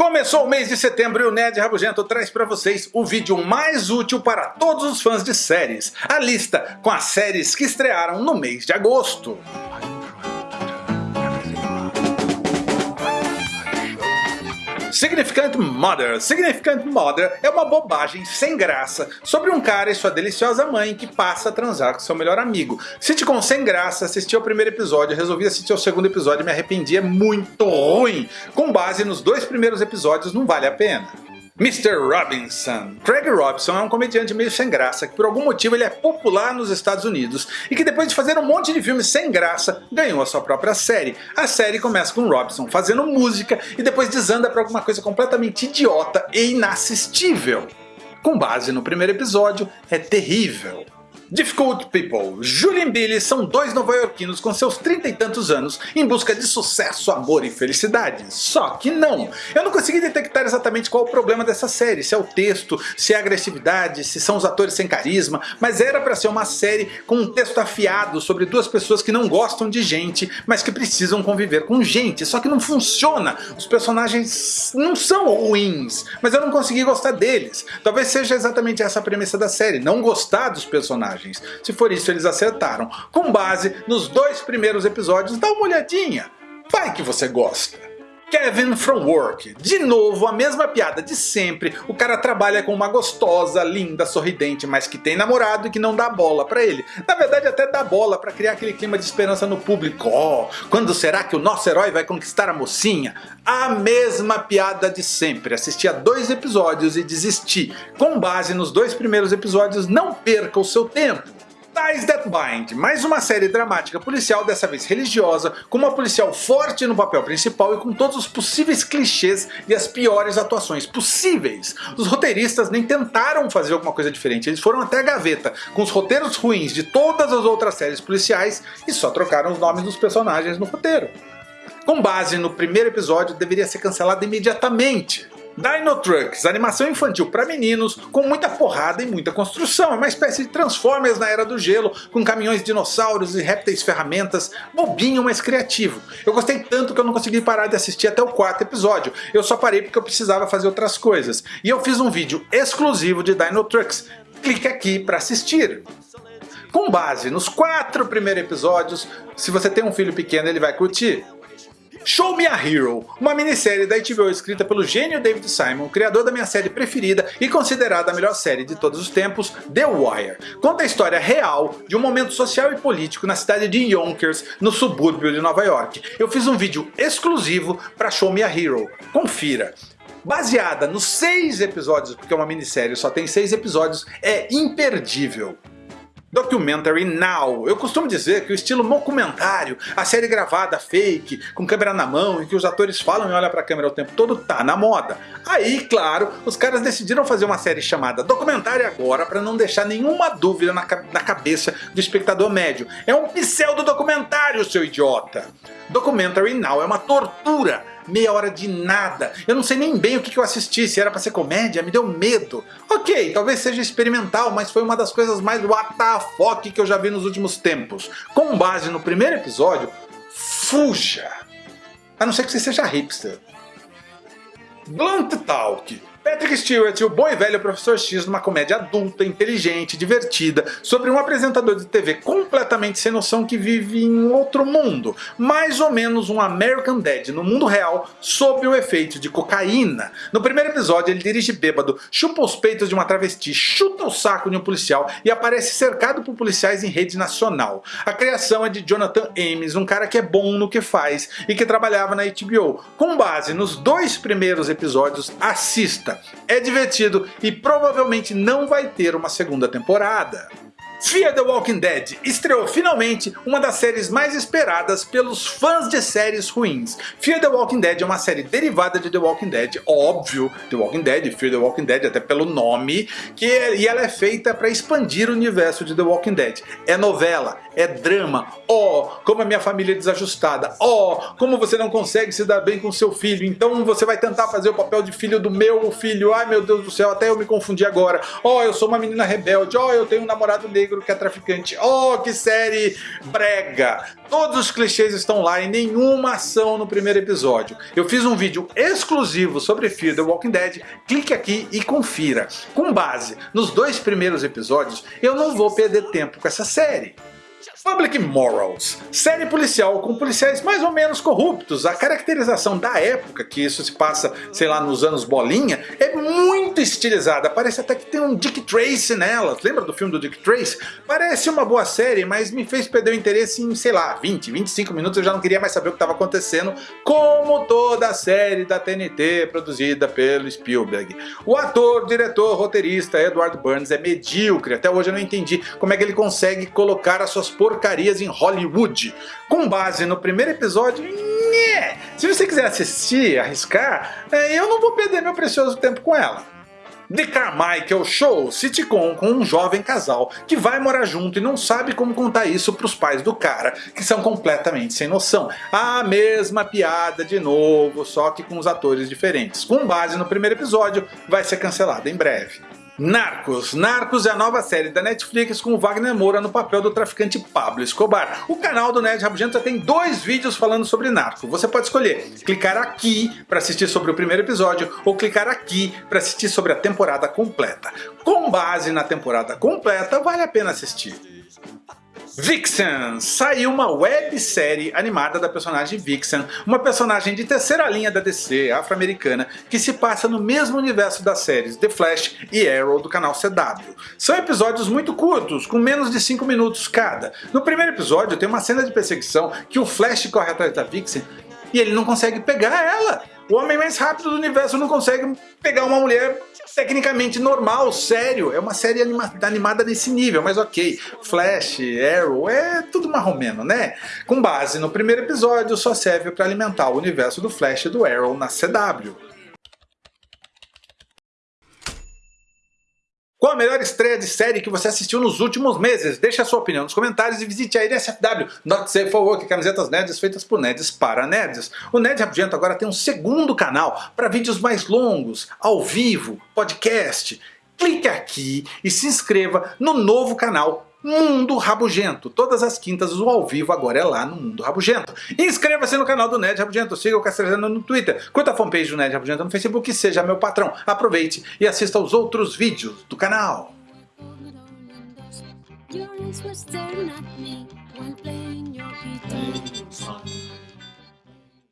Começou o mês de setembro e o Ned Rabugento traz para vocês o vídeo mais útil para todos os fãs de séries. A lista com as séries que estrearam no mês de agosto. Significant Mother. Significant Mother é uma bobagem sem graça sobre um cara e sua deliciosa mãe que passa a transar com seu melhor amigo. Sitcom sem graça, assisti ao primeiro episódio, resolvi assistir ao segundo episódio e me arrependi, é muito ruim. Com base nos dois primeiros episódios não vale a pena. Mr. Robinson. Craig Robinson é um comediante meio sem graça que por algum motivo ele é popular nos Estados Unidos e que depois de fazer um monte de filmes sem graça ganhou a sua própria série. A série começa com Robinson fazendo música e depois desanda para alguma coisa completamente idiota e inassistível. Com base no primeiro episódio, é terrível. Difficult People. Julie e Billy são dois nova-iorquinos com seus trinta e tantos anos em busca de sucesso, amor e felicidade. Só que não. Eu não consegui detectar exatamente qual o problema dessa série, se é o texto, se é a agressividade, se são os atores sem carisma, mas era para ser uma série com um texto afiado sobre duas pessoas que não gostam de gente, mas que precisam conviver com gente. Só que não funciona. Os personagens não são ruins, mas eu não consegui gostar deles. Talvez seja exatamente essa a premissa da série, não gostar dos personagens personagens. Se for isso, eles acertaram. Com base nos dois primeiros episódios, dá uma olhadinha. Vai que você gosta. Kevin from Work. De novo, a mesma piada de sempre. O cara trabalha com uma gostosa, linda, sorridente, mas que tem namorado e que não dá bola pra ele. Na verdade, até dá bola pra criar aquele clima de esperança no público. Oh, quando será que o nosso herói vai conquistar a mocinha? A mesma piada de sempre. Assisti a dois episódios e desisti. Com base nos dois primeiros episódios, não perca o seu tempo. Ties That Bind, mais uma série dramática policial, dessa vez religiosa, com uma policial forte no papel principal e com todos os possíveis clichês e as piores atuações possíveis. Os roteiristas nem tentaram fazer alguma coisa diferente, eles foram até a gaveta, com os roteiros ruins de todas as outras séries policiais e só trocaram os nomes dos personagens no roteiro. Com base no primeiro episódio, deveria ser cancelado imediatamente. Dino Trucks, animação infantil para meninos, com muita porrada e muita construção. É uma espécie de Transformers na Era do Gelo, com caminhões dinossauros e répteis ferramentas, bobinho, mas criativo. Eu gostei tanto que eu não consegui parar de assistir até o quarto episódio. Eu só parei porque eu precisava fazer outras coisas. E eu fiz um vídeo exclusivo de Dino Trucks. Clique aqui para assistir. Com base nos quatro primeiros episódios, se você tem um filho pequeno ele vai curtir. Show Me a Hero, uma minissérie da HBO escrita pelo gênio David Simon, criador da minha série preferida e considerada a melhor série de todos os tempos, The Wire. Conta a história real de um momento social e político na cidade de Yonkers, no subúrbio de Nova York. Eu fiz um vídeo exclusivo para Show Me a Hero, confira baseada nos seis episódios, porque é uma minissérie, só tem seis episódios, é imperdível. Documentary Now. Eu costumo dizer que o estilo documentário, a série gravada fake, com câmera na mão, em que os atores falam e olham para a câmera o tempo todo, tá na moda. Aí, claro, os caras decidiram fazer uma série chamada Documentário Agora para não deixar nenhuma dúvida na, na cabeça do espectador médio. É um pseudo documentário, seu idiota! Documentary Now é uma tortura meia hora de nada. Eu não sei nem bem o que eu assisti, se era pra ser comédia, me deu medo. Ok, talvez seja experimental, mas foi uma das coisas mais WTF que eu já vi nos últimos tempos. Com base no primeiro episódio, fuja. A não ser que você seja hipster. Blunt Talk Patrick Stewart, o bom e velho Professor X numa comédia adulta, inteligente, divertida, sobre um apresentador de TV completamente sem noção que vive em outro mundo. Mais ou menos um American Dad no mundo real, sob o efeito de cocaína. No primeiro episódio ele dirige bêbado, chupa os peitos de uma travesti, chuta o saco de um policial e aparece cercado por policiais em rede nacional. A criação é de Jonathan Ames, um cara que é bom no que faz e que trabalhava na HBO. Com base nos dois primeiros episódios, assista é divertido e provavelmente não vai ter uma segunda temporada. Fear the Walking Dead estreou finalmente uma das séries mais esperadas pelos fãs de séries ruins. Fear the Walking Dead é uma série derivada de The Walking Dead, óbvio, The Walking Dead, Fear the Walking Dead até pelo nome, que é, e ela é feita para expandir o universo de The Walking Dead. É novela, é drama, ó, oh, como a minha família é desajustada, ó, oh, como você não consegue se dar bem com seu filho, então você vai tentar fazer o papel de filho do meu filho, ai meu Deus do céu, até eu me confundi agora, ó, oh, eu sou uma menina rebelde, ó, eu tenho um namorado negro, negro que é traficante. Oh, que série brega! Todos os clichês estão lá e nenhuma ação no primeiro episódio. Eu fiz um vídeo exclusivo sobre Fear the Walking Dead, clique aqui e confira. Com base nos dois primeiros episódios, eu não vou perder tempo com essa série. Public Morals, série policial com policiais mais ou menos corruptos. A caracterização da época, que isso se passa, sei lá, nos anos bolinha, é muito estilizada. Parece até que tem um Dick Tracy nela. Lembra do filme do Dick Tracy? Parece uma boa série, mas me fez perder o interesse em, sei lá, 20, 25 minutos. Eu já não queria mais saber o que estava acontecendo, como toda a série da TNT produzida pelo Spielberg. O ator, diretor, roteirista Edward Burns é medíocre. Até hoje eu não entendi como é que ele consegue colocar as suas porcarias em Hollywood. Com base no primeiro episódio, se você quiser assistir, arriscar, é, eu não vou perder meu precioso tempo com ela. The Carmichael Show, sitcom com um jovem casal que vai morar junto e não sabe como contar isso pros pais do cara, que são completamente sem noção. A mesma piada de novo, só que com os atores diferentes. Com base no primeiro episódio, vai ser cancelada em breve. Narcos. Narcos é a nova série da Netflix com Wagner Moura no papel do traficante Pablo Escobar. O canal do Nerd Rabugento já tem dois vídeos falando sobre Narcos. Você pode escolher clicar aqui para assistir sobre o primeiro episódio ou clicar aqui para assistir sobre a temporada completa. Com base na temporada completa, vale a pena assistir. Vixen! Saiu uma websérie animada da personagem Vixen, uma personagem de terceira linha da DC, afro-americana, que se passa no mesmo universo das séries The Flash e Arrow do canal CW. São episódios muito curtos, com menos de 5 minutos cada. No primeiro episódio tem uma cena de perseguição que o Flash corre atrás da Vixen e ele não consegue pegar ela. O homem mais rápido do universo não consegue pegar uma mulher tecnicamente normal, sério. É uma série anima animada nesse nível, mas ok. Flash, Arrow, é tudo marromeno, né? Com base no primeiro episódio, só serve para alimentar o universo do Flash e do Arrow na CW. Qual a melhor estreia de série que você assistiu nos últimos meses? Deixe a sua opinião nos comentários e visite a NSFW, Not Safe for Work, camisetas nerds feitas por nerds para nerds. O Nerd Rabugento agora tem um segundo canal para vídeos mais longos, ao vivo, podcast. Clique aqui e se inscreva no novo canal Mundo Rabugento. Todas as quintas o ao vivo agora é lá no Mundo Rabugento. Inscreva-se no canal do Nerd Rabugento, siga o Castrezano no Twitter, curta a fanpage do Nerd Rabugento no Facebook e seja meu patrão. Aproveite e assista aos outros vídeos do canal.